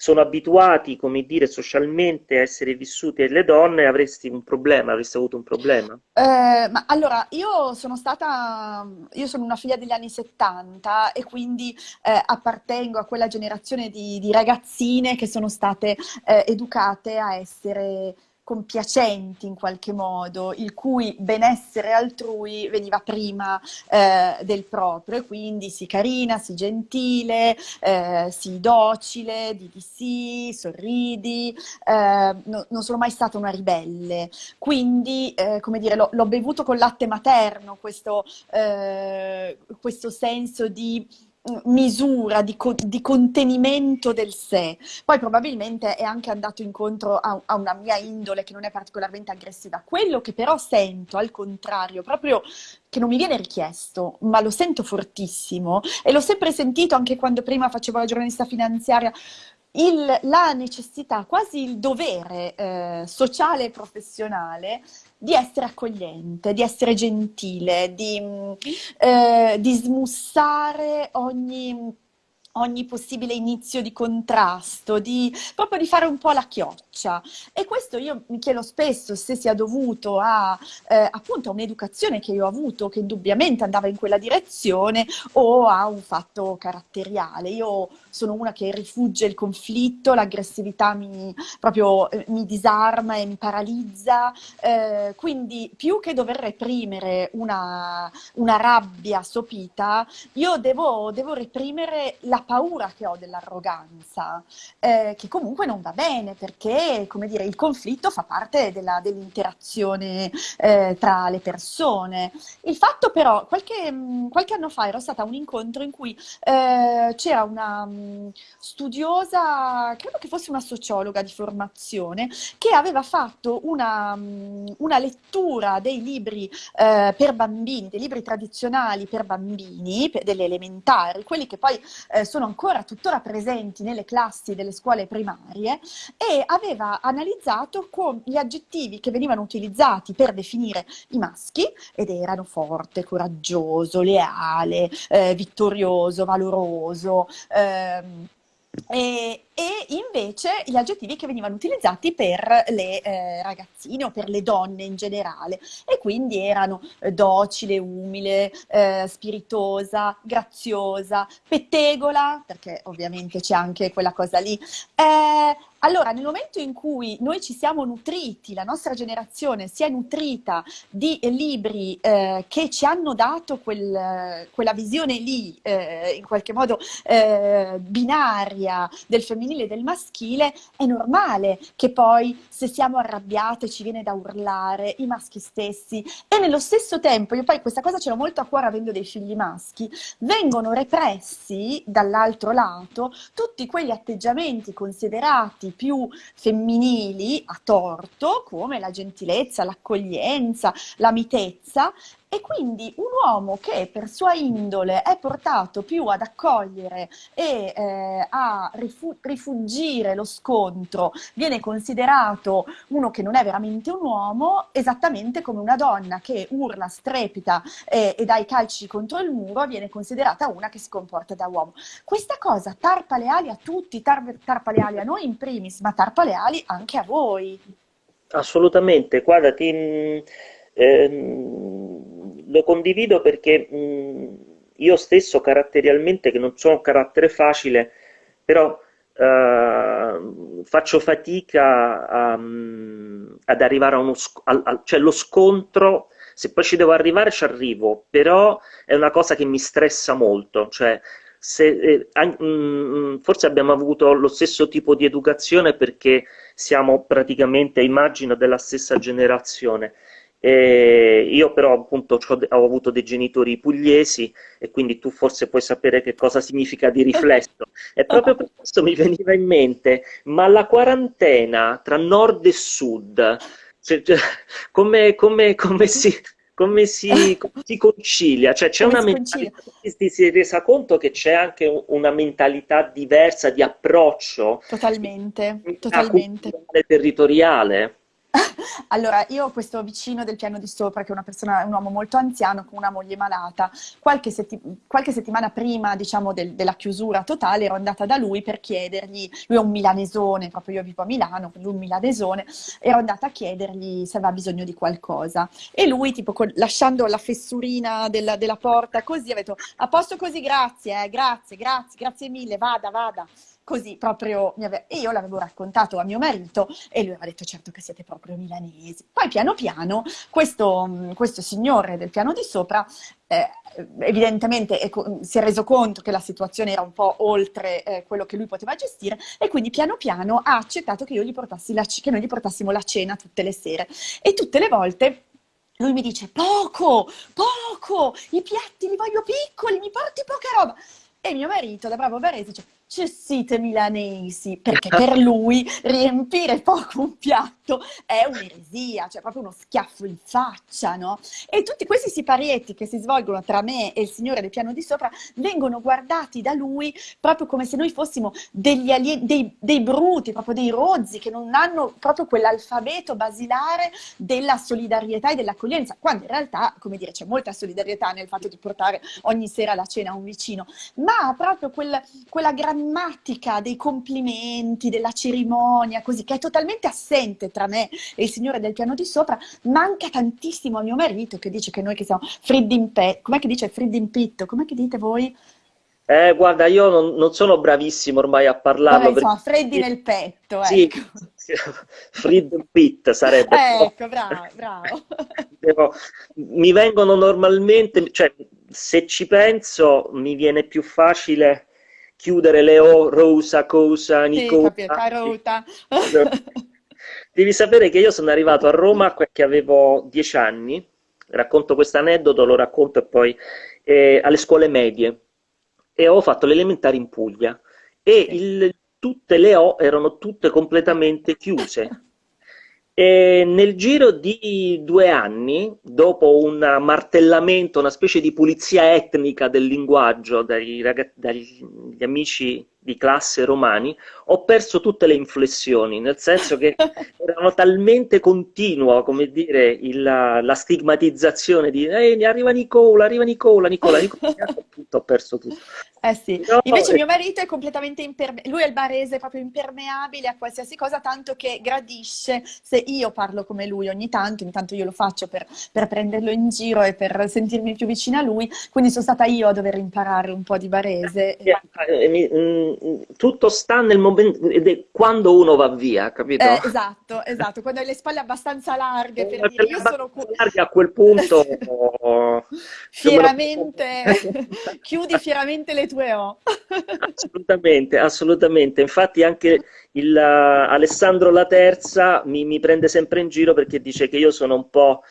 sono abituati, come dire, socialmente a essere vissuti le donne, avresti un problema, avresti avuto un problema? Eh, ma allora, io sono stata, io sono una figlia degli anni 70 e quindi eh, appartengo a quella generazione di, di, ragazzine che sono state eh, educate a essere compiacenti in qualche modo, il cui benessere altrui veniva prima eh, del proprio quindi si carina, si gentile, eh, si docile, di di sì, sorridi, eh, no, non sono mai stata una ribelle, quindi eh, come dire, l'ho bevuto con latte materno questo, eh, questo senso di misura, di, co di, contenimento del sé. Poi probabilmente è anche andato incontro a, a, una mia indole che non è particolarmente aggressiva. Quello che però sento, al contrario, proprio che non mi viene richiesto, ma lo sento fortissimo e l'ho sempre sentito anche quando prima facevo la giornalista finanziaria, il, la necessità, quasi il dovere eh, sociale e professionale di essere accogliente, di essere gentile, di, eh, di smussare ogni ogni possibile inizio di contrasto, di, proprio di fare un po' la chioccia. E questo io mi chiedo spesso se sia dovuto a eh, appunto a un'educazione che io ho avuto, che indubbiamente andava in quella direzione, o a un fatto caratteriale. Io sono una che rifugge il conflitto, l'aggressività mi, proprio, eh, mi disarma e mi paralizza, eh, quindi più che dover reprimere una, una rabbia sopita, io devo, devo reprimere la paura che ho dell'arroganza, eh, che comunque non va bene perché, come dire, il conflitto fa parte dell'interazione eh, tra le persone. Il fatto però, qualche, qualche, anno fa ero stata a un incontro in cui eh, c'era una um, studiosa, credo che fosse una sociologa di formazione, che aveva fatto una, um, una lettura dei libri eh, per bambini, dei libri tradizionali per bambini, per, delle elementari, quelli che poi eh, sono ancora tuttora presenti nelle classi delle scuole primarie e aveva analizzato gli aggettivi che venivano utilizzati per definire i maschi ed erano forte, coraggioso, leale, eh, vittorioso, valoroso. Ehm, e, e, invece gli aggettivi che venivano utilizzati per le eh, ragazzine o per le donne in generale. E quindi erano eh, docile, umile, eh, spiritosa, graziosa, pettegola, perché ovviamente c'è anche quella cosa lì, eh, allora, nel momento in cui noi ci siamo nutriti, la nostra generazione si è nutrita di libri eh, che ci hanno dato quel, quella visione lì, eh, in qualche modo eh, binaria del femminile e del maschile, è normale che poi se siamo arrabbiate ci viene da urlare, i maschi stessi, e nello stesso tempo, io poi questa cosa ce l'ho molto a cuore avendo dei figli maschi, vengono repressi dall'altro lato tutti quegli atteggiamenti considerati più femminili a torto, come la gentilezza, l'accoglienza, la mitezza, e quindi un uomo che per sua indole è portato più ad accogliere e eh, a rifu rifugire lo scontro, viene considerato uno che non è veramente un uomo, esattamente come una donna che urla, strepita eh, e dà i calci contro il muro, viene considerata una che si comporta da uomo. Questa cosa tarpa le ali a tutti, tar tarpa le ali a noi in primis, ma tarpa le ali anche a voi. Assolutamente, guarda, ti... Ehm lo condivido perché mh, io stesso caratterialmente, che non sono un carattere facile, però Uh, faccio fatica a, ad arrivare a uno al, al, cioè lo scontro se poi ci devo arrivare ci arrivo però è una cosa che mi stressa molto cioè se, eh, forse abbiamo avuto lo stesso tipo di educazione perché siamo praticamente immagino della stessa generazione e io però appunto ho avuto dei genitori pugliesi e quindi tu forse puoi sapere che cosa significa di riflesso. E proprio per questo mi veniva in mente, ma la quarantena tra nord e sud, cioè, cioè, come, come, come, si, come, si, come si concilia? Cioè c'è una mentalità, ti sei resa conto che c'è anche una mentalità diversa di approccio? Totalmente, totalmente. territoriale? *laughs* Allora, io ho questo vicino del piano di sopra, che è persona, un uomo molto anziano con una moglie malata. Qualche, setti- qualche settimana prima, diciamo, del- della chiusura totale, ero andata da lui per chiedergli, lui è un milanesone, proprio io vivo a Milano, quindi un milanesone, ero andata a chiedergli se aveva bisogno di qualcosa. E lui, tipo, lasciando la fessurina della, della porta così, ha detto, a posto così, grazie, eh, grazie, grazie, grazie mille, vada, vada così proprio ave- e io l'avevo raccontato a mio marito e lui aveva detto certo che siete proprio milanesi. Poi piano piano questo, mh, questo signore del piano di sopra eh, evidentemente ecco, si è reso conto che la situazione era un po' oltre eh, quello che lui poteva gestire e quindi piano piano ha accettato che, la che noi gli portassimo la cena tutte le sere e tutte le volte lui mi dice poco, poco, i piatti li voglio piccoli, mi porti poca roba. E mio marito, da bravo barese, dice Cessite milanesi, perché *laughs* per lui riempire poco un piatto è un'eresia, cioè proprio uno schiaffo in faccia, no? E tutti questi siparietti che si svolgono tra me e il signore del piano di sopra vengono guardati da lui proprio come se noi fossimo degli alien- dei, dei bruti, proprio dei rozzi che non hanno proprio quell'alfabeto basilare della solidarietà e dell'accoglienza, quando in realtà, come dire, c'è molta solidarietà nel fatto di portare ogni sera la cena a un vicino, ma proprio quel, quella grammatica dei complimenti, della cerimonia, così, che è totalmente assente tra me e il signore del piano di sopra, manca tantissimo a mio marito che dice che noi che siamo freddi in petto, com'è che dice freddi in pitto, com'è che dite voi? Eh, guarda, io non, non sono bravissimo ormai a parlarlo. Vabbè, insomma, freddi nel petto, sì, ecco. sì, *laughs* Fred Pitt sarebbe. Ecco, bravo, *laughs* bravo. Devo- mi vengono normalmente, cioè, se ci penso, mi viene più facile chiudere le O, Rosa, Cosa, Sì, Nicola. capito, carota. Devi sapere che io sono arrivato a Roma che avevo dieci anni, racconto questo aneddoto, lo racconto e poi eh, alle scuole medie. E ho fatto l'elementare in Puglia. E il- tutte le O erano tutte completamente chiuse. E nel giro di due anni, dopo un martellamento, una specie di pulizia etnica del linguaggio raga- dagli amici di classe romani, ho perso tutte le inflessioni, nel senso che *laughs* erano talmente continua, come dire, il- la stigmatizzazione di "Ehi, arriva Nicola, arriva Nicola, Nicola, Nicola, tutto, ho perso tutto. Eh sì, Però, invece eh, mio marito è completamente impermeabile, lui è il barese proprio impermeabile a qualsiasi cosa, tanto che gradisce se io parlo come lui ogni tanto, ogni tanto io lo faccio per, per prenderlo in giro e per sentirmi più vicina a lui, quindi sono stata io a dover imparare un po' di barese. eh, eh, mi- mm, tutto sta nel momento, ed è quando uno va via, capito? Eh, esatto, esatto, quando hai le spalle abbastanza larghe per Ma dire io sono larga a quel punto *laughs* oh, Fieramente, *laughs* chiudi fieramente le tue O. Assolutamente, assolutamente. Infatti anche il, eh, Alessandro La Terza mi, mi prende sempre in giro perché dice che io sono un po',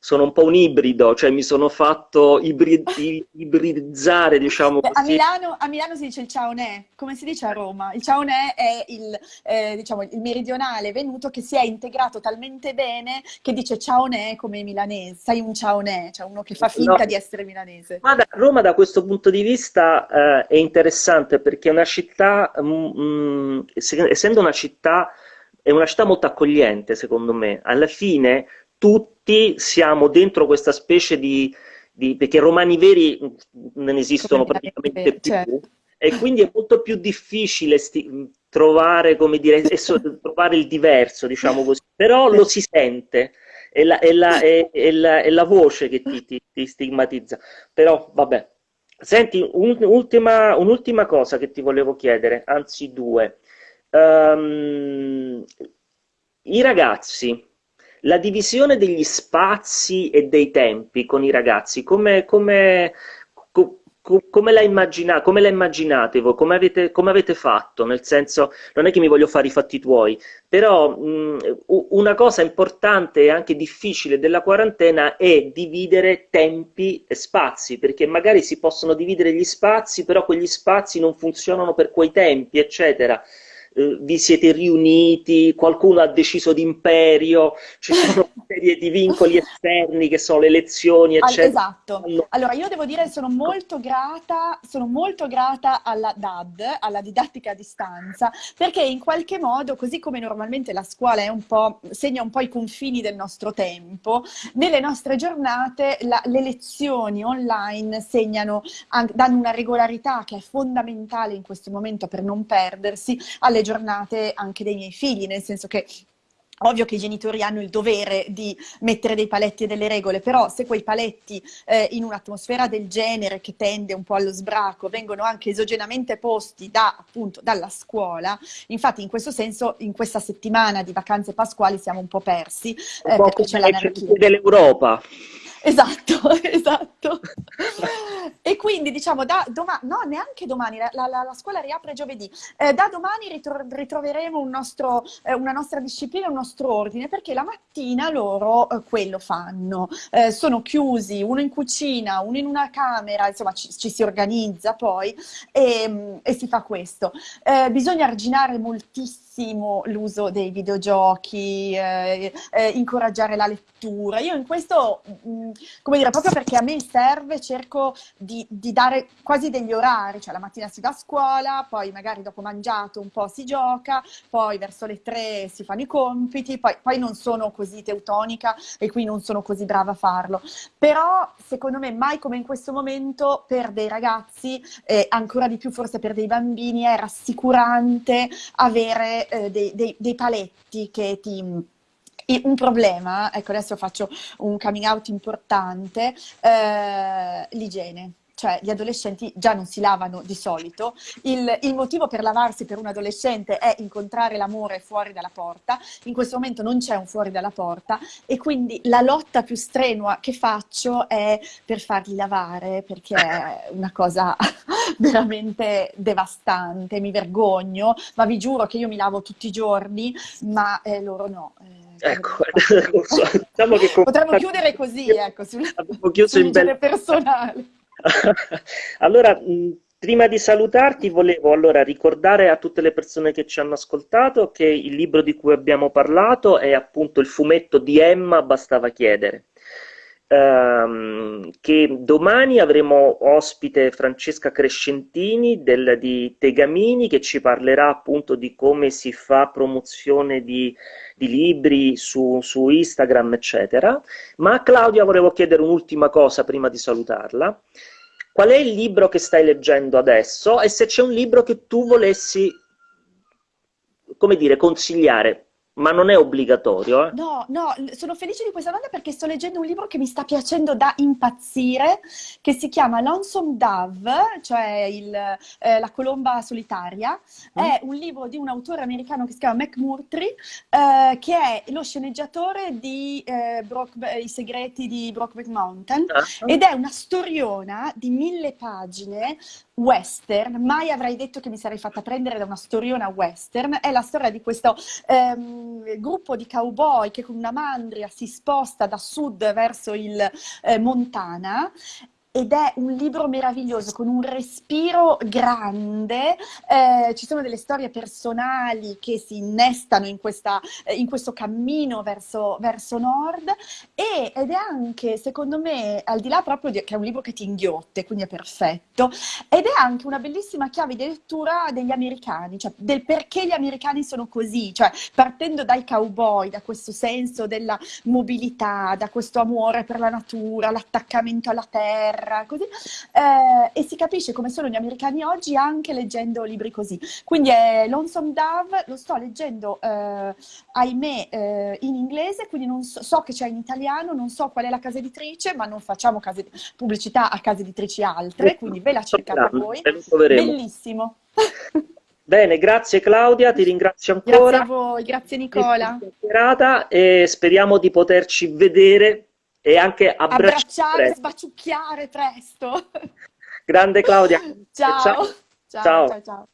sono un po' un ibrido, cioè mi sono fatto ibri- *laughs* i- ibridizzare, diciamo Beh, A. Milano, a Milano si dice il ciaonè, come si dice a Roma? Il ciaonè è il, eh, diciamo, il meridionale venuto che si è integrato talmente bene che dice ciaonè come milanese. Sei un ciaonè, cioè uno che fa finta No. di essere milanese. Ma da- Roma da questo punto di vista eh, è interessante perché è una città, mm, mm, se- essendo una città, è una città molto accogliente, secondo me. Alla fine tutti siamo dentro questa specie di, di- perché romani veri non esistono praticamente più. certo. E quindi è molto più difficile trovare, come dire, trovare il diverso, diciamo così, però lo si sente, è la, è la- è- la- è la voce che ti, ti- ti stigmatizza. Però, vabbè. Senti, un- ultima, un'ultima cosa che ti volevo chiedere, anzi due. Ehm, i ragazzi, la divisione degli spazi e dei tempi con i ragazzi, come, come, co- co- come la immagina- come la immaginate voi? Come avete, come avete fatto? Nel senso, non è che mi voglio fare i fatti tuoi, però mh, una cosa importante e anche difficile della quarantena è dividere tempi e spazi, perché magari si possono dividere gli spazi, però quegli spazi non funzionano per quei tempi, eccetera. Eh, vi siete riuniti, qualcuno ha deciso d'imperio, ci sono *laughs* una serie di vincoli esterni che sono le elezioni, eccetera. Esatto. Allora, io devo dire sono molto grata, sono molto grata alla DAD, alla didattica a distanza, perché in qualche modo, così come normalmente la scuola un segna un po' i confini del nostro tempo, nelle nostre giornate la, le lezioni online segnano, danno una regolarità che è fondamentale in questo momento per non perdersi alle giornate anche dei miei figli, nel senso che Ovvio che i genitori hanno il dovere di mettere dei paletti e delle regole, però se quei paletti eh, in un'atmosfera del genere che tende un po' allo sbraco vengono anche esogenamente posti da, appunto, dalla scuola, infatti in questo senso in questa settimana di vacanze pasquali siamo un po' persi. Eh, un po' c'è dell'Europa. Esatto, *laughs* esatto. e quindi diciamo da domani, no neanche domani, la, la, la scuola riapre giovedì, eh, da domani ritro ritroveremo un nostro, eh, una nostra disciplina, un nostro ordine, perché la mattina loro eh, quello fanno, eh, sono chiusi, uno in cucina, uno in una camera, insomma ci, ci si organizza poi e, e, si fa questo. Eh, bisogna arginare moltissimo l'uso dei videogiochi, eh, incoraggiare la lettura. Io in questo... Mh, mm, come dire, proprio perché a me serve, cerco di, di, dare quasi degli orari, cioè la mattina si va a scuola, poi magari dopo mangiato un po' si gioca, poi verso le tre si fanno i compiti, poi, poi non sono così teutonica e qui non sono così brava a farlo. Però secondo me mai come in questo momento per dei ragazzi, eh, ancora di più forse per dei bambini, è rassicurante avere eh, dei, dei, dei paletti che ti un problema, ecco adesso faccio un coming out importante, eh, l'igiene cioè gli adolescenti già non si lavano di solito, il, il, motivo per lavarsi per un adolescente è incontrare l'amore fuori dalla porta, in questo momento non c'è un fuori dalla porta e quindi la lotta più strenua che faccio è per farli lavare perché è una cosa *laughs* veramente devastante, mi vergogno, ma vi giuro che io mi lavo tutti i giorni, ma eh, loro no. Eh, Ecco, *laughs* *laughs* diciamo che potremmo chiudere così, ecco, sul, sul bel... personale. *laughs* allora, prima di salutarti volevo allora ricordare a tutte le persone che ci hanno ascoltato che il libro di cui abbiamo parlato è appunto il fumetto di Emma Bastava chiedere ehm, che domani avremo ospite Francesca Crescentini del, di Tegamini che ci parlerà appunto di come si fa promozione di, di libri su, su, Instagram, eccetera. Ma a Claudia volevo chiedere un'ultima cosa prima di salutarla. Qual è il libro che stai leggendo adesso e se c'è un libro che tu volessi, come dire, consigliare ma non è obbligatorio. Eh? No, no, sono felice di questa domanda perché sto leggendo un libro che mi sta piacendo da impazzire, che si chiama Lonesome Dove, cioè il, eh, La colomba solitaria. Mm. È un libro di un autore americano che si chiama McMurtry, eh, che è lo sceneggiatore di eh, I segreti di Brokeback Mountain, ah. ed è una storiona di mille pagine western, mai avrei detto che mi sarei fatta prendere da una storiona western, è la storia di questo ehm, gruppo di cowboy che con una mandria si sposta da sud verso il eh, Montana ed è un libro meraviglioso con un respiro grande, eh, ci sono delle storie personali che si innestano in, questa, eh, in questo cammino verso, verso nord. E, ed è anche secondo me al di là proprio di, che è un libro che ti inghiotte, quindi è perfetto, ed è anche una bellissima chiave di lettura degli americani, cioè del perché gli americani sono così, cioè partendo dai cowboy, da questo senso della mobilità, da questo amore per la natura, l'attaccamento alla terra, guerra, così, eh, e si capisce come sono gli americani oggi anche leggendo libri così. Quindi è Lonesome Dove, lo sto leggendo, eh, ahimè, eh, in inglese, quindi non so, so che c'è in italiano, non so qual è la casa editrice, ma non facciamo case, pubblicità a case editrici altre, quindi ve la cercate voi. Bellissimo. *laughs* Bene, grazie Claudia, ti ringrazio ancora. Grazie a voi, grazie Nicola. E speriamo di poterci vedere e anche abbracciare, abbracciare sbaciucchiare presto. Grande Claudia. ciao. ciao. ciao. ciao. ciao.